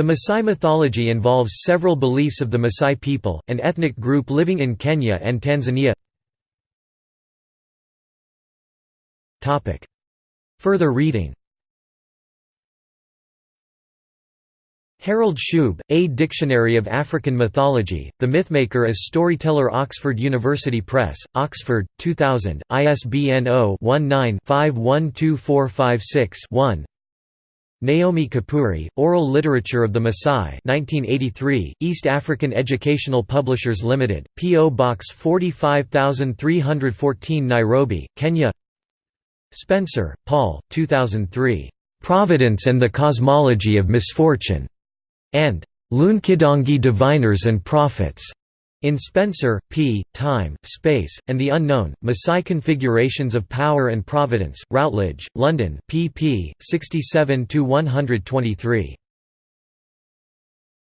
The Masai mythology involves several beliefs of the Masai people, an ethnic group living in Kenya and Tanzania. Further reading. Harold Scheub, A Dictionary of African Mythology, The Mythmaker as Storyteller Oxford University Press, Oxford, 2000, ISBN 0-19-512456-1 Naomi Kipury, Oral Literature of the Maasai 1983, East African Educational Publishers Limited, P.O. Box 45314 Nairobi, Kenya Spencer, Paul, 2003. "'Providence and the Cosmology of Misfortune' and "'Loonkidongi Diviners and Prophets' In Spencer, P., Time, Space, and the Unknown, Maasai Configurations of Power and Providence, Routledge, London pp. 67–123.